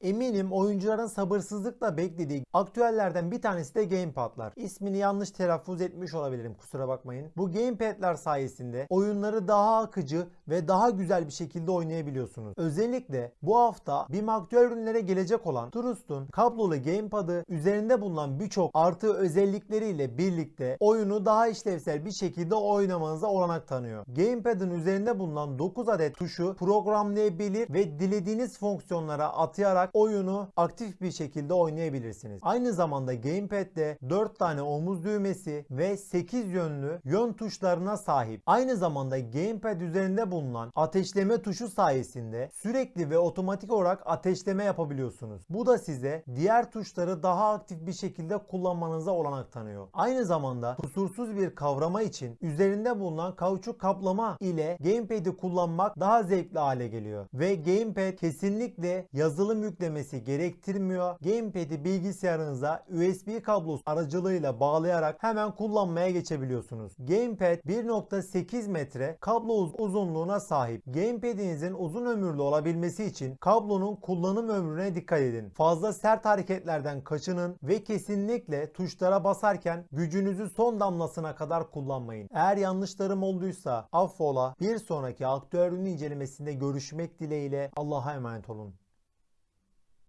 Eminim oyuncuların sabırsızlıkla beklediği aktüellerden bir tanesi de gamepad'lar. İsmini yanlış telaffuz etmiş olabilirim kusura bakmayın. Bu gamepad'ler sayesinde oyunları daha akıcı ve daha güzel bir şekilde oynayabiliyorsunuz. Özellikle bu hafta BİM aktüel ürünlere gelecek olan Trust'un kablolu gamepad'ı üzerinde bulunan birçok artı özellikleriyle birlikte oyunu daha işlevsel bir şekilde oynamanıza olanak tanıyor. Gamepad'ın üzerinde bulunan 9 adet tuşu programlayabilir ve dilediğiniz fonksiyonlara atayarak oyunu aktif bir şekilde oynayabilirsiniz. Aynı zamanda Gamepad'de 4 tane omuz düğmesi ve 8 yönlü yön tuşlarına sahip. Aynı zamanda Gamepad üzerinde bulunan ateşleme tuşu sayesinde sürekli ve otomatik olarak ateşleme yapabiliyorsunuz. Bu da size diğer tuşları daha aktif bir şekilde kullanmanıza olanak tanıyor. Aynı zamanda kusursuz bir kavrama için üzerinde bulunan kauçuk kaplama ile Gamepad'i kullanmak daha zevkli hale geliyor. Ve Gamepad kesinlikle yazılım yüklemesi gerektirmiyor. Gamepad'i bilgisayarınıza USB kablosu aracılığıyla bağlayarak hemen kullanmaya geçebiliyorsunuz. Gamepad 1.8 metre kablo uz- uzunluğuna sahip. Gamepad'inizin uzun ömürlü olabilmesi için kablonun kullanım ömrüne dikkat edin. Fazla sert hareketlerden kaçının ve kesinlikle tuşlara basarken gücünüzü son damlasına kadar kullanmayın. Eğer yanlışlarım olduysa affola. Bir sonraki aktüel incelemesinde görüşmek dileğiyle Allah'a emanet olun.